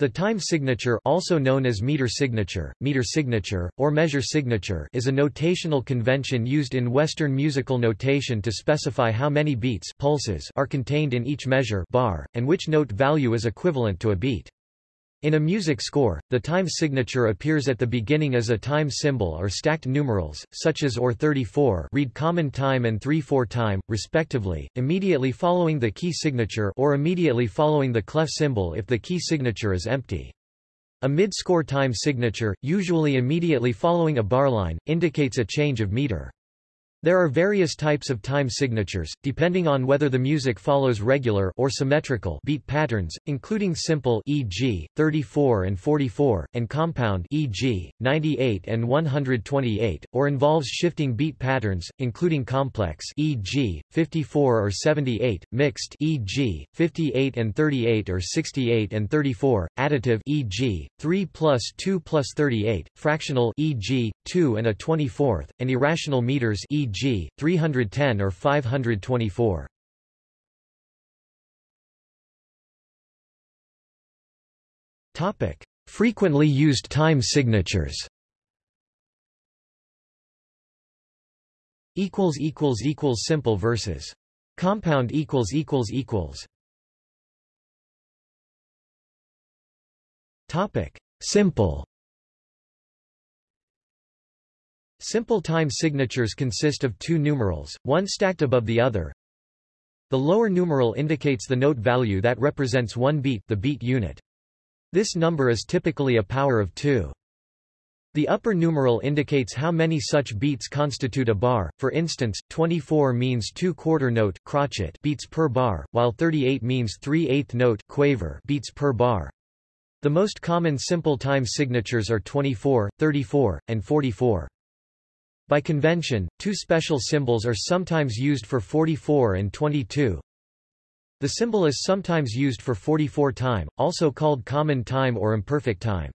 The time signature also known as meter signature, meter signature, or measure signature is a notational convention used in Western musical notation to specify how many beats pulses are contained in each measure bar, and which note value is equivalent to a beat. In a music score, the time signature appears at the beginning as a time symbol or stacked numerals, such as OR 34 read common time and 3-4 time, respectively, immediately following the key signature or immediately following the clef symbol if the key signature is empty. A mid-score time signature, usually immediately following a barline, indicates a change of meter. There are various types of time signatures, depending on whether the music follows regular or symmetrical beat patterns, including simple e.g., 34 and 44, and compound e.g., 98 and 128, or involves shifting beat patterns, including complex e.g., 54 or 78, mixed e.g., 58 and 38 or 68 and 34, additive e.g., 3 plus 2 plus 38, fractional e.g., 2 and a 24th, and irrational meters e e.g., 310 or 524. Topic: Frequently used time signatures. Equals equals equals simple versus compound equals equals equals. Topic: Simple. Simple time signatures consist of two numerals, one stacked above the other. The lower numeral indicates the note value that represents one beat the beat unit. This number is typically a power of 2. The upper numeral indicates how many such beats constitute a bar, for instance, 24 means 2 quarter note crotchet beats per bar, while 38 means 3 eighth note quaver beats per bar. The most common simple time signatures are 24, 34, and 44. By convention, two special symbols are sometimes used for 44 and 22. The symbol is sometimes used for 44 time, also called common time or imperfect time.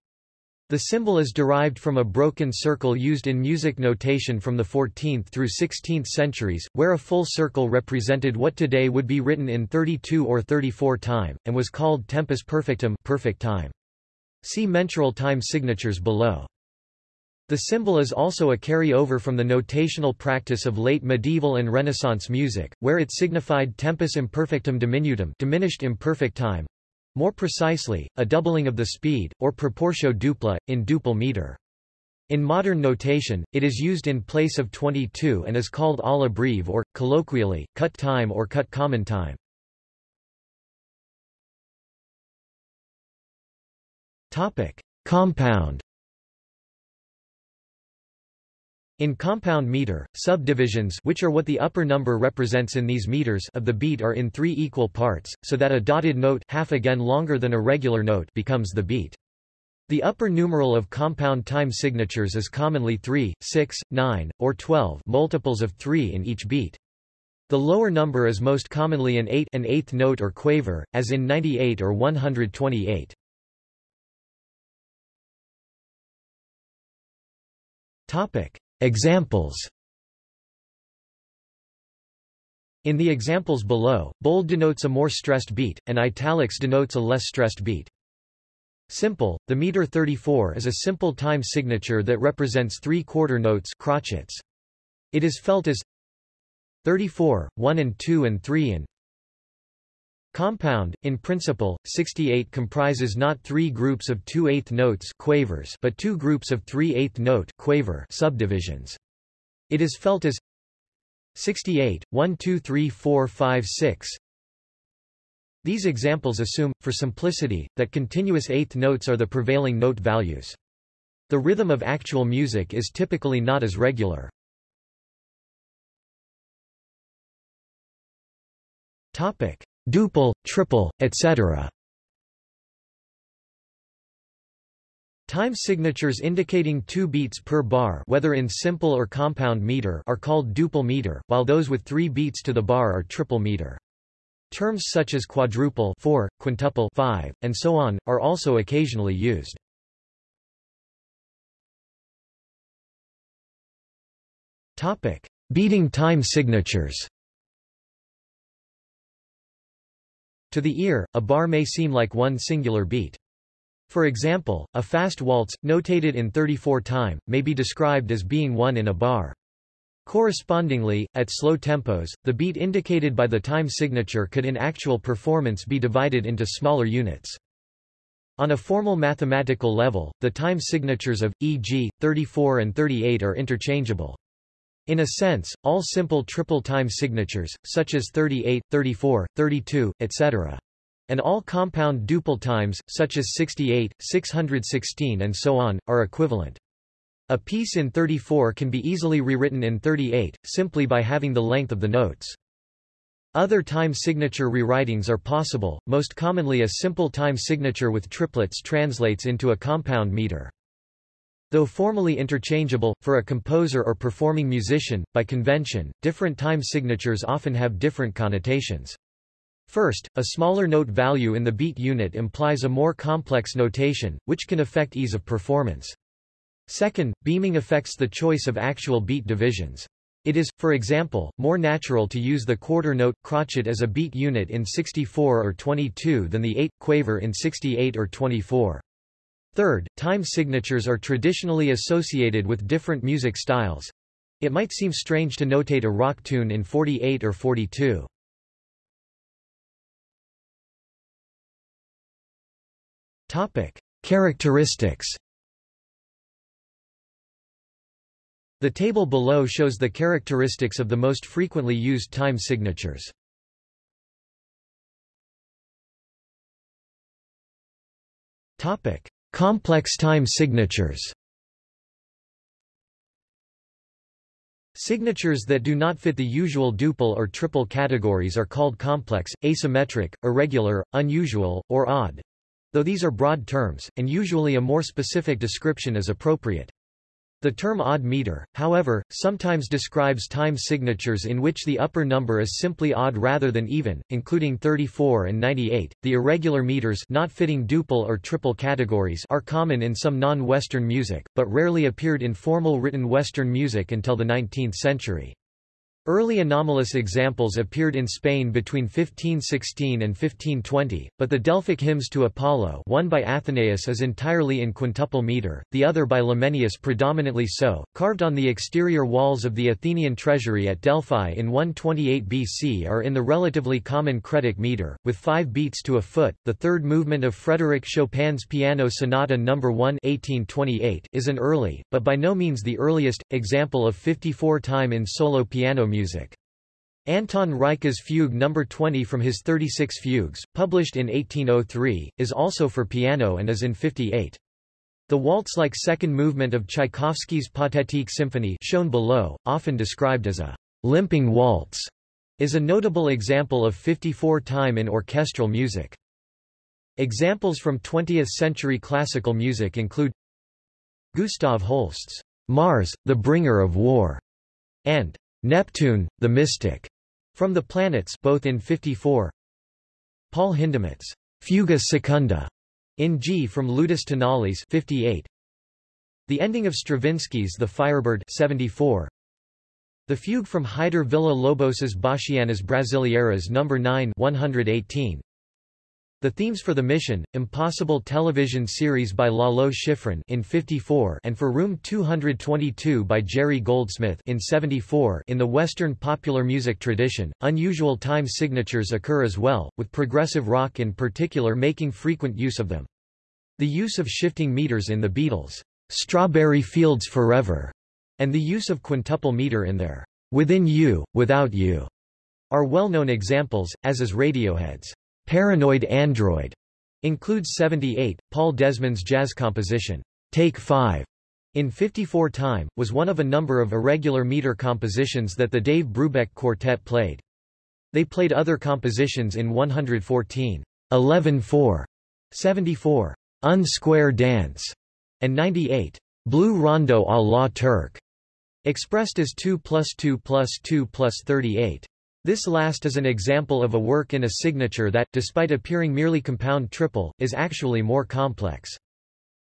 The symbol is derived from a broken circle used in music notation from the 14th through 16th centuries, where a full circle represented what today would be written in 32 or 34 time, and was called tempus perfectum perfect time. See mensural time signatures below. The symbol is also a carry-over from the notational practice of late medieval and Renaissance music, where it signified tempus imperfectum diminutum diminished imperfect time, more precisely, a doubling of the speed, or proportio dupla, in duple meter. In modern notation, it is used in place of 22 and is called alla breve or, colloquially, cut time or cut common time. Compound In compound meter, subdivisions which are what the upper number represents in these meters of the beat are in three equal parts, so that a dotted note half again longer than a regular note becomes the beat. The upper numeral of compound time signatures is commonly 3, 6, 9, or 12 multiples of 3 in each beat. The lower number is most commonly an 8 an eighth note or quaver, as in 98 or 128. Topic. Examples In the examples below, bold denotes a more stressed beat, and italics denotes a less stressed beat. Simple, the meter 34 is a simple time signature that represents three quarter notes crotchets. It is felt as 34, 1 and 2 and 3 and Compound, in principle, 68 comprises not three groups of 2 8 notes quavers but two groups of 3 8 note quaver subdivisions. It is felt as 68, 1 2 3 4 5 6 These examples assume, for simplicity, that continuous eighth notes are the prevailing note values. The rhythm of actual music is typically not as regular. Topic duple, triple, etc. Time signatures indicating two beats per bar whether in simple or compound meter are called duple meter, while those with three beats to the bar are triple meter. Terms such as quadruple 4, quintuple 5, and so on, are also occasionally used. Beating time signatures To the ear, a bar may seem like one singular beat. For example, a fast waltz, notated in 34 time, may be described as being one in a bar. Correspondingly, at slow tempos, the beat indicated by the time signature could in actual performance be divided into smaller units. On a formal mathematical level, the time signatures of, e.g., 34 and 38 are interchangeable. In a sense, all simple triple time signatures, such as 38, 34, 32, etc. And all compound duple times, such as 68, 616 and so on, are equivalent. A piece in 34 can be easily rewritten in 38, simply by having the length of the notes. Other time signature rewritings are possible, most commonly a simple time signature with triplets translates into a compound meter. Though formally interchangeable, for a composer or performing musician, by convention, different time signatures often have different connotations. First, a smaller note value in the beat unit implies a more complex notation, which can affect ease of performance. Second, beaming affects the choice of actual beat divisions. It is, for example, more natural to use the quarter note, crotchet as a beat unit in 64 or 22 than the 8, quaver in 68 or 24. Third, time signatures are traditionally associated with different music styles. It might seem strange to notate a rock tune in 48 or 42. Topic: Characteristics The table below shows the characteristics of the most frequently used time signatures. Topic: Complex time signatures. Signatures that do not fit the usual duple or triple categories are called complex, asymmetric, irregular, unusual, or odd. Though these are broad terms, and usually a more specific description is appropriate. The term odd meter, however, sometimes describes time signatures in which the upper number is simply odd rather than even, including 34 and 98. The irregular meters not fitting duple or triple categories are common in some non-Western music, but rarely appeared in formal written Western music until the 19th century. Early anomalous examples appeared in Spain between 1516 and 1520, but the Delphic hymns to Apollo one by Athenaeus is entirely in quintuple meter, the other by Lamenius predominantly so, carved on the exterior walls of the Athenian treasury at Delphi in 128 BC are in the relatively common cretic meter, with five beats to a foot. The third movement of Frédéric Chopin's Piano Sonata No. 1 1828 is an early, but by no means the earliest, example of 54 time in solo piano music. Anton Reicha's Fugue No. 20 from his 36 Fugues, published in 1803, is also for piano and is in 58. The waltz-like second movement of Tchaikovsky's Pathétique Symphony shown below, often described as a limping waltz, is a notable example of 54 time in orchestral music. Examples from 20th-century classical music include Gustav Holst's Mars, the Bringer of War, and Neptune, the Mystic, from the Planets both in 54. Paul Hindemith's Fuga Secunda in G from Ludus Tonalis 58. The ending of Stravinsky's The Firebird 74. The fugue from Heitor Villa-Lobos's Bachianas Brasileiras No. 9 118. The themes for The Mission, Impossible television series by Lalo Schifrin in 54 and for Room 222 by Jerry Goldsmith in 74 in the Western popular music tradition, unusual time signatures occur as well, with progressive rock in particular making frequent use of them. The use of shifting meters in the Beatles' Strawberry Fields Forever, and the use of quintuple meter in their Within You, Without You, are well-known examples, as is Radiohead's Paranoid Android includes 78. Paul Desmond's jazz composition, Take 5, in 54 time, was one of a number of irregular meter compositions that the Dave Brubeck Quartet played. They played other compositions in 114, 11-4, 74, Unsquare Dance, and 98, Blue Rondo à la Turk, expressed as 2 plus 2 plus 2 plus 38. This last is an example of a work in a signature that, despite appearing merely compound triple, is actually more complex.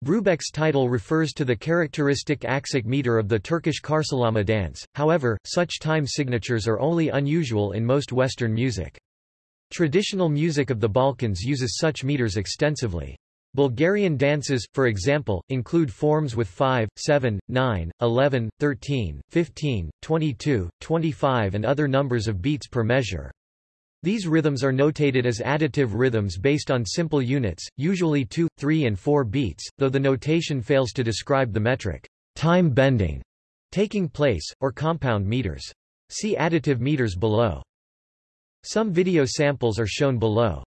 Brubeck's title refers to the characteristic aksak meter of the Turkish karşılama dance, however, such time signatures are only unusual in most Western music. Traditional music of the Balkans uses such meters extensively. Bulgarian dances, for example, include forms with 5, 7, 9, 11, 13, 15, 22, 25 and other numbers of beats per measure. These rhythms are notated as additive rhythms based on simple units, usually 2, 3 and 4 beats, though the notation fails to describe the metric time bending taking place, or compound meters. See additive meters below. Some video samples are shown below.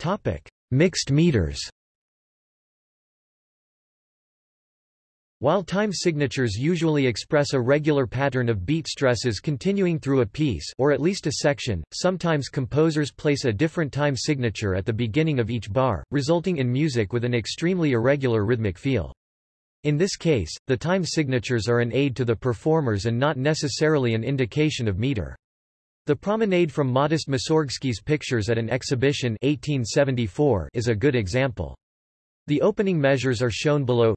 Topic: Mixed meters. While time signatures usually express a regular pattern of beat stresses continuing through a piece or at least a section, sometimes composers place a different time signature at the beginning of each bar, resulting in music with an extremely irregular rhythmic feel. In this case, the time signatures are an aid to the performers and not necessarily an indication of meter. The promenade from Modest Mussorgsky's pictures at an exhibition 1874 is a good example. The opening measures are shown below.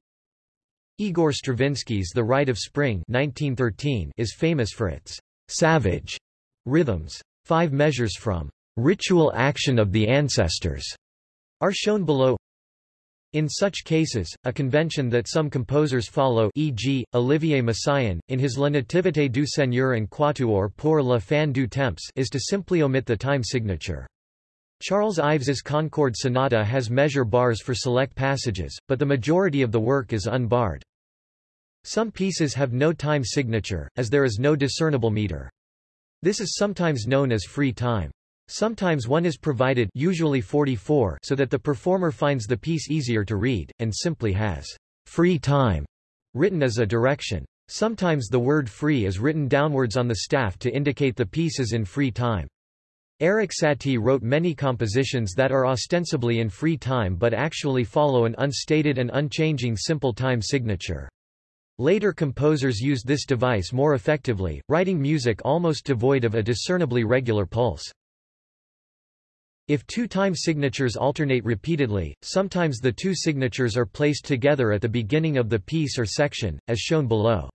Igor Stravinsky's The Rite of Spring 1913 is famous for its savage rhythms. Five measures from Ritual Action of the Ancestors are shown below. In such cases, a convention that some composers follow e.g., Olivier Messiaen, in his La Nativité du Seigneur and Quatuor pour la fin du temps is to simply omit the time signature. Charles Ives's Concord Sonata has measure bars for select passages, but the majority of the work is unbarred. Some pieces have no time signature, as there is no discernible meter. This is sometimes known as free time. Sometimes one is provided usually 44 so that the performer finds the piece easier to read, and simply has free time written as a direction. Sometimes the word free is written downwards on the staff to indicate the piece is in free time. Erik Satie wrote many compositions that are ostensibly in free time but actually follow an unstated and unchanging simple time signature. Later composers used this device more effectively, writing music almost devoid of a discernibly regular pulse. If two time signatures alternate repeatedly, sometimes the two signatures are placed together at the beginning of the piece or section, as shown below.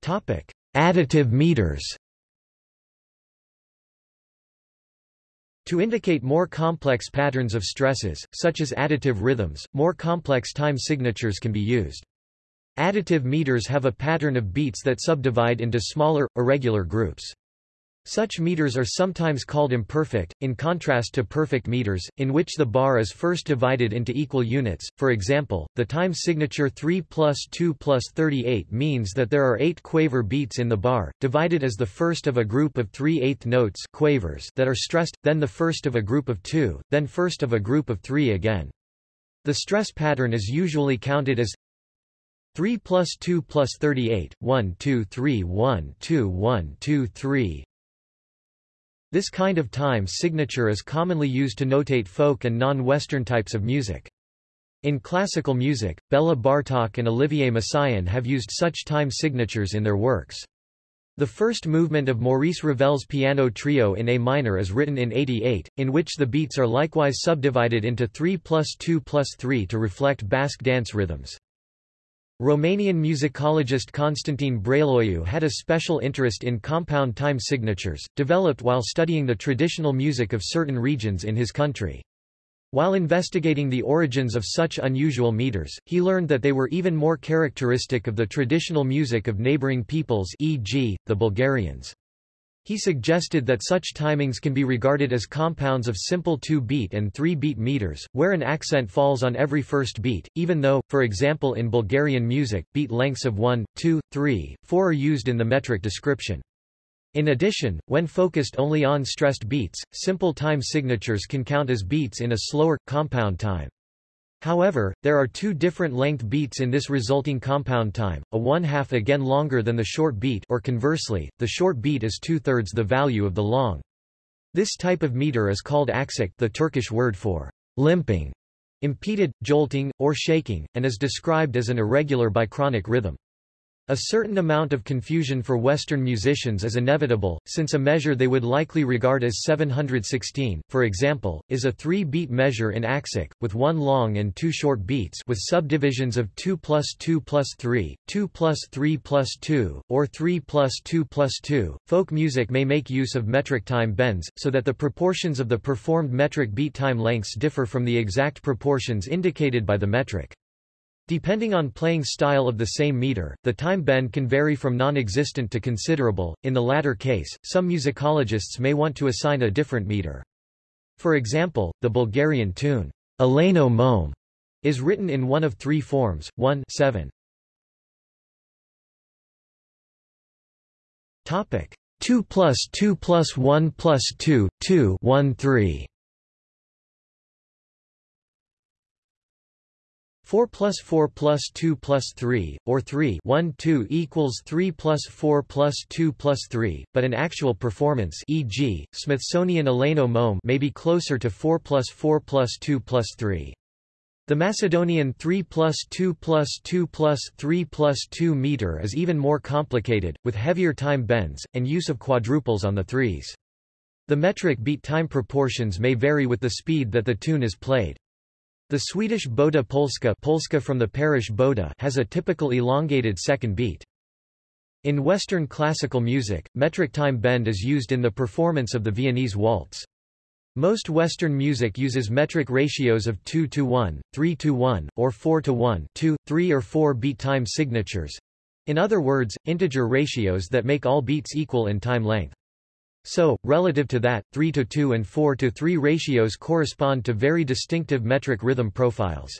Topic: Additive meters. To indicate more complex patterns of stresses, such as additive rhythms, more complex time signatures can be used. Additive meters have a pattern of beats that subdivide into smaller, irregular groups. Such meters are sometimes called imperfect, in contrast to perfect meters, in which the bar is first divided into equal units. For example, the time signature 3 plus 2 plus 38 means that there are 8 quaver beats in the bar, divided as the first of a group of 3 eighth notes quavers that are stressed, then the first of a group of 2, then first of a group of 3 again. The stress pattern is usually counted as 3 plus 2 plus 38, 1 2 3 1 2 1 2 3 this kind of time signature is commonly used to notate folk and non-Western types of music. In classical music, Bela Bartok and Olivier Messiaen have used such time signatures in their works. The first movement of Maurice Ravel's piano trio in A minor is written in 88, in which the beats are likewise subdivided into 3 plus 2 plus 3 to reflect Basque dance rhythms. Romanian musicologist Constantin Brailoiu had a special interest in compound time signatures, developed while studying the traditional music of certain regions in his country. While investigating the origins of such unusual meters, he learned that they were even more characteristic of the traditional music of neighboring peoples e.g., the Bulgarians. He suggested that such timings can be regarded as compounds of simple 2-beat and 3-beat meters, where an accent falls on every first beat, even though, for example in Bulgarian music, beat lengths of 1, 2, 3, 4 are used in the metric description. In addition, when focused only on stressed beats, simple time signatures can count as beats in a slower, compound time. However, there are two different length beats in this resulting compound time, a one-half again longer than the short beat or conversely, the short beat is two-thirds the value of the long. This type of meter is called aksak the Turkish word for limping, impeded, jolting, or shaking, and is described as an irregular bichronic rhythm. A certain amount of confusion for Western musicians is inevitable, since a measure they would likely regard as 716, for example, is a three-beat measure in Aksak, with one long and two short beats with subdivisions of 2 plus 2 plus 3, 2 plus 3 plus 2, or 3 plus 2 plus 2. Folk music may make use of metric time bends, so that the proportions of the performed metric beat time lengths differ from the exact proportions indicated by the metric. Depending on playing style of the same meter, the time bend can vary from non-existent to considerable. In the latter case, some musicologists may want to assign a different meter. For example, the Bulgarian tune, Eleno Mome, is written in one of three forms, 1 7. Topic 2 plus 2 plus 1 plus 2, 2 1 3 4 plus 4 plus 2 plus 3, or 3 1 2 equals 3 plus 4 plus 2 plus 3, but an actual performance e.g., Smithsonian Eleno Mome may be closer to 4 plus 4 plus 2 plus 3. The Macedonian 3 plus 2 plus 2 plus 3 plus 2 meter is even more complicated, with heavier time bends, and use of quadruples on the threes. The metric beat time proportions may vary with the speed that the tune is played. The Swedish Boda Polska, Polska from the parish Boda has a typical elongated second beat. In Western classical music, metric time bend is used in the performance of the Viennese waltz. Most Western music uses metric ratios of 2 to 1, 3 to 1, or 4 to 1, 2, 3 or 4 beat time signatures. In other words, integer ratios that make all beats equal in time length. So, relative to that, 3 to 2 and 4 to 3 ratios correspond to very distinctive metric rhythm profiles.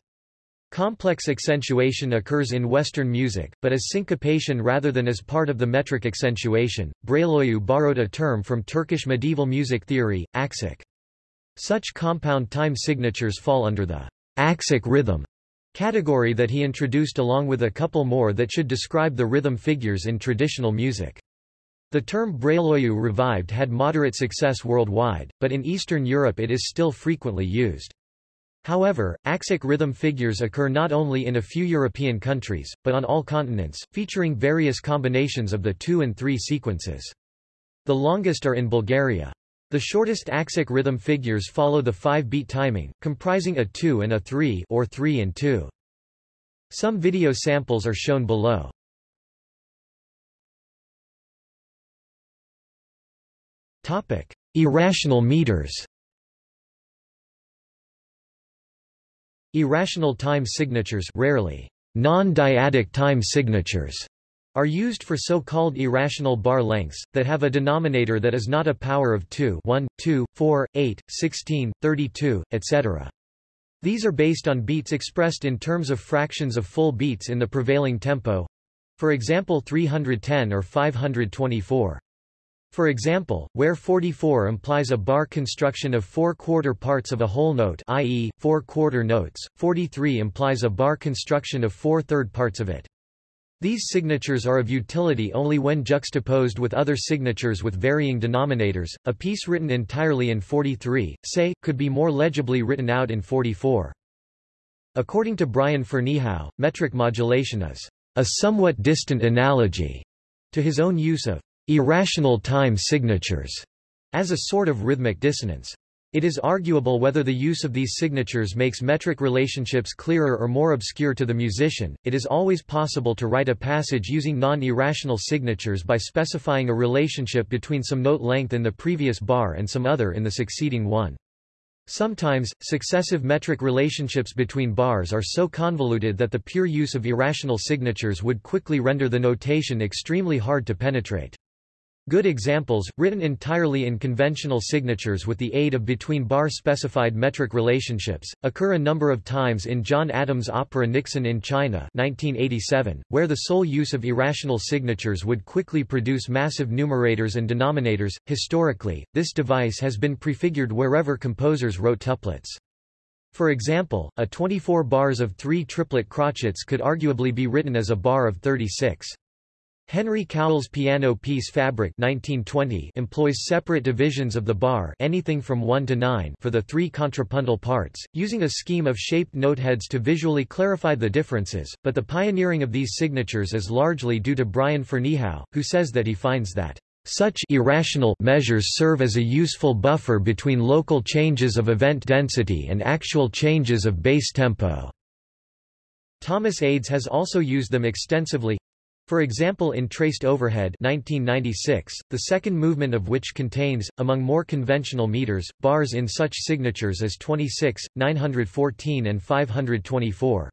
Complex accentuation occurs in Western music, but as syncopation rather than as part of the metric accentuation. Brailoiu borrowed a term from Turkish medieval music theory, aksak. Such compound time signatures fall under the aksak rhythm category that he introduced along with a couple more that should describe the rhythm figures in traditional music. The term Brailoiu revived had moderate success worldwide, but in Eastern Europe it is still frequently used. However, Aksak rhythm figures occur not only in a few European countries, but on all continents, featuring various combinations of the two and three sequences. The longest are in Bulgaria. The shortest Aksak rhythm figures follow the five-beat timing, comprising a 2 and a 3 or 3 and 2. Some video samples are shown below. Topic: Irrational meters. Irrational time signatures, rarely non-dyadic time signatures, are used for so-called irrational bar lengths, that have a denominator that is not a power of 2 1, 2, 4, 8, 16, 32, etc. These are based on beats expressed in terms of fractions of full beats in the prevailing tempo, for example 310 or 524. For example, where 44 implies a bar construction of four quarter parts of a whole note i.e., four quarter notes, 43 implies a bar construction of four third parts of it. These signatures are of utility only when juxtaposed with other signatures with varying denominators. A piece written entirely in 43, say, could be more legibly written out in 44. According to Brian Ferneyhough, metric modulation is a somewhat distant analogy to his own use of irrational time signatures as a sort of rhythmic dissonance. It is arguable whether the use of these signatures makes metric relationships clearer or more obscure to the musician. It is always possible to write a passage using non-irrational signatures by specifying a relationship between some note length in the previous bar and some other in the succeeding one. Sometimes, successive metric relationships between bars are so convoluted that the pure use of irrational signatures would quickly render the notation extremely hard to penetrate. Good examples, written entirely in conventional signatures with the aid of between-bar specified metric relationships, occur a number of times in John Adams' opera Nixon in China 1987, where the sole use of irrational signatures would quickly produce massive numerators and denominators. Historically, this device has been prefigured wherever composers wrote tuplets. For example, a 24 bars of three triplet crotchets could arguably be written as a bar of 36. Henry Cowell's piano piece Fabric 1920 employs separate divisions of the bar anything from 1 to 9 for the three contrapuntal parts, using a scheme of shaped noteheads to visually clarify the differences, but the pioneering of these signatures is largely due to Brian Ferneyhough, who says that he finds that such irrational measures serve as a useful buffer between local changes of event density and actual changes of base tempo. Thomas Adès has also used them extensively, for example in Traced Overhead 1996, the second movement of which contains, among more conventional meters, bars in such signatures as 26, 914 and 524.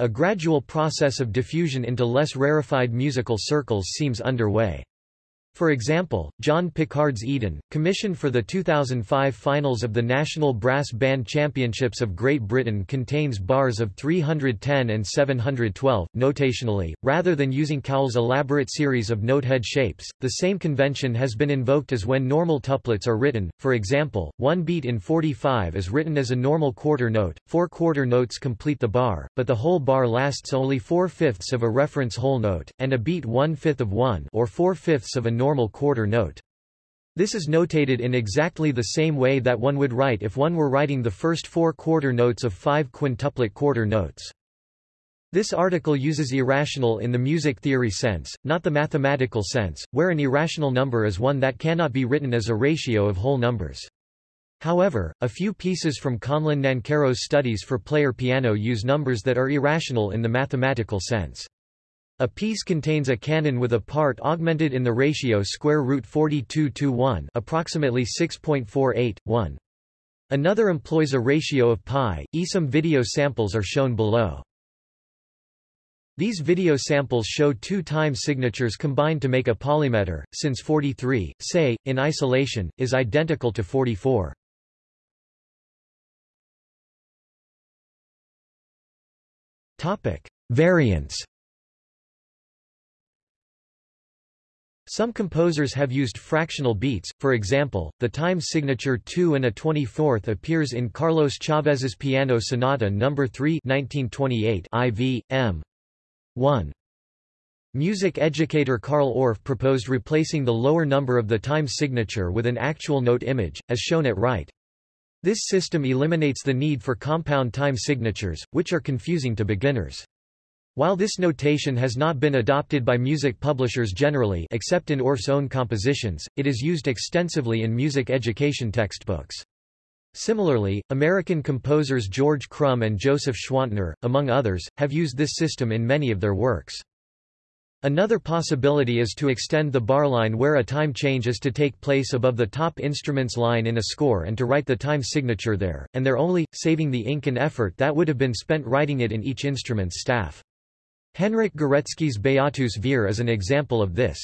A gradual process of diffusion into less rarefied musical circles seems underway. For example, John Pickard's Eden, commissioned for the 2005 finals of the National Brass Band Championships of Great Britain contains bars of 310 and 712, notationally, rather than using Cowell's elaborate series of notehead shapes. The same convention has been invoked as when normal tuplets are written, for example, one beat in 45 is written as a normal quarter note, four quarter notes complete the bar, but the whole bar lasts only four-fifths of a reference whole note, and a beat one-fifth of one or four-fifths of a normal quarter note. This is notated in exactly the same way that one would write if one were writing the first four quarter notes of five quintuplet quarter notes. This article uses irrational in the music theory sense, not the mathematical sense, where an irrational number is one that cannot be written as a ratio of whole numbers. However, a few pieces from Conlon Nancarrow's studies for player piano use numbers that are irrational in the mathematical sense. A piece contains a canon with a part augmented in the ratio square root 42 to 1, approximately 6.48 1. Another employs a ratio of pi. Some video samples are shown below. These video samples show two time signatures combined to make a polymeter, since 43, say, in isolation, is identical to 44. Topic: Variants Some composers have used fractional beats, for example, the time signature 2 and a 24th appears in Carlos Chavez's Piano Sonata No. 3 1928 IV, M. 1. Music educator Carl Orff proposed replacing the lower number of the time signature with an actual note image, as shown at right. This system eliminates the need for compound time signatures, which are confusing to beginners. While this notation has not been adopted by music publishers generally except in Orff's own compositions, it is used extensively in music education textbooks. Similarly, American composers George Crumb and Joseph Schwantner, among others, have used this system in many of their works. Another possibility is to extend the bar line where a time change is to take place above the top instrument's line in a score and to write the time signature there, and there only, saving the ink and effort that would have been spent writing it in each instrument's staff. Henryk Górecki's Beatus Vir is an example of this.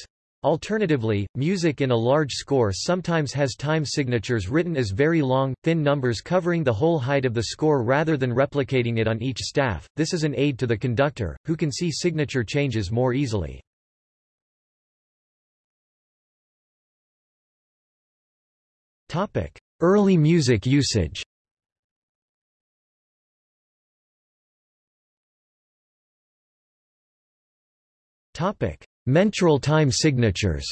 Alternatively, music in a large score sometimes has time signatures written as very long, thin numbers covering the whole height of the score rather than replicating it on each staff. This is an aid to the conductor, who can see signature changes more easily. Early music usage Topic: Mensural time signatures.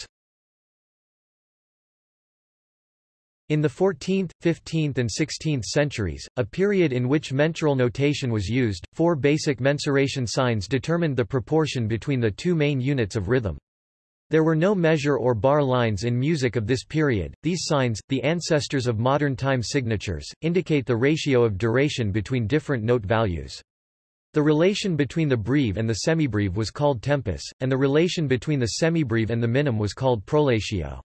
In the 14th, 15th and 16th centuries, a period in which mensural notation was used, four basic mensuration signs determined the proportion between the two main units of rhythm. There were no measure or bar lines in music of this period. These signs, the ancestors of modern time signatures, indicate the ratio of duration between different note values. The relation between the breve and the semibreve was called tempus, and the relation between the semibreve and the minim was called prolatio.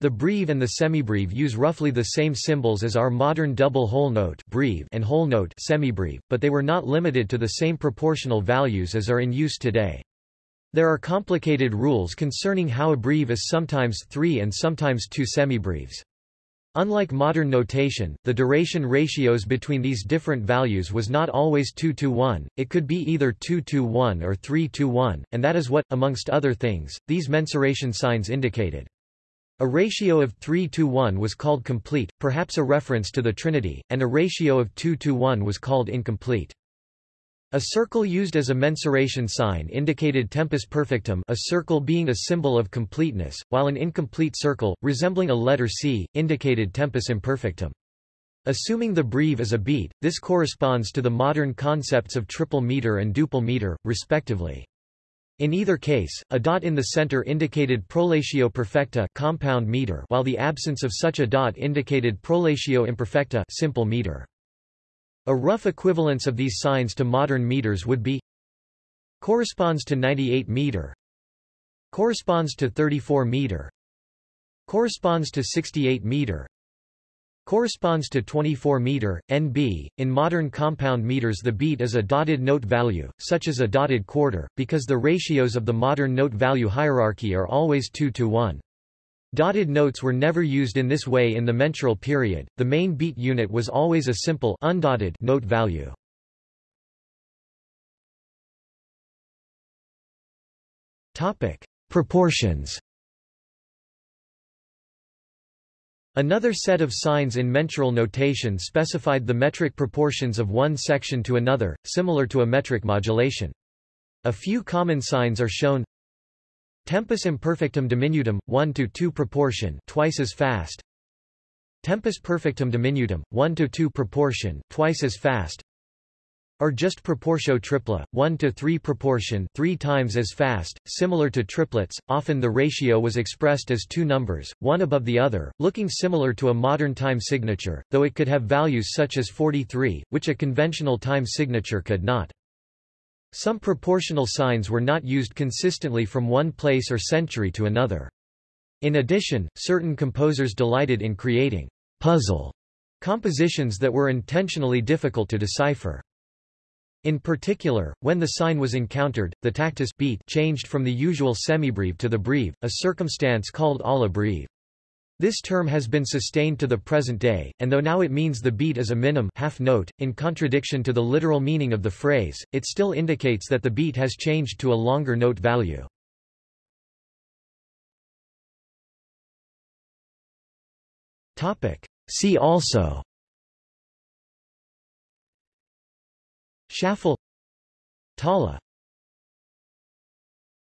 The breve and the semibreve use roughly the same symbols as our modern double whole note breve and whole note semibreve, but they were not limited to the same proportional values as are in use today. There are complicated rules concerning how a breve is sometimes three and sometimes two semibreves. Unlike modern notation, the duration ratios between these different values was not always 2 to 1, it could be either 2 to 1 or 3 to 1, and that is what, amongst other things, these mensuration signs indicated. A ratio of 3 to 1 was called complete, perhaps a reference to the Trinity, and a ratio of 2 to 1 was called incomplete. A circle used as a mensuration sign indicated tempus perfectum a circle being a symbol of completeness, while an incomplete circle, resembling a letter C, indicated tempus imperfectum. Assuming the breve is a beat, this corresponds to the modern concepts of triple meter and duple meter, respectively. In either case, a dot in the center indicated prolatio perfecta compound meter while the absence of such a dot indicated prolatio imperfecta simple meter. A rough equivalence of these signs to modern meters would be corresponds to 98 meter corresponds to 34 meter corresponds to 68 meter corresponds to 24 meter. NB in modern compound meters the beat is a dotted note value such as a dotted quarter because the ratios of the modern note value hierarchy are always 2 to 1 Dotted notes were never used in this way in the mensural period, the main beat unit was always a simple undotted note value. Topic: Proportions Another set of signs in mensural notation specified the metric proportions of one section to another, similar to a metric modulation. A few common signs are shown Tempus imperfectum diminutum, 1 to 2 proportion twice as fast. Tempus perfectum diminutum, 1 to 2 proportion twice as fast. Or just proportio tripla, 1 to 3 proportion 3 times as fast, similar to triplets, often the ratio was expressed as two numbers, one above the other, looking similar to a modern time signature, though it could have values such as 43, which a conventional time signature could not. Some proportional signs were not used consistently from one place or century to another. In addition, certain composers delighted in creating puzzle compositions that were intentionally difficult to decipher. In particular, when the sign was encountered, the tactus beat changed from the usual semibreve to the breve, a circumstance called alla breve. This term has been sustained to the present day, and though now it means the beat is a minim half note, in contradiction to the literal meaning of the phrase, it still indicates that the beat has changed to a longer note value. See also Shuffle. Tala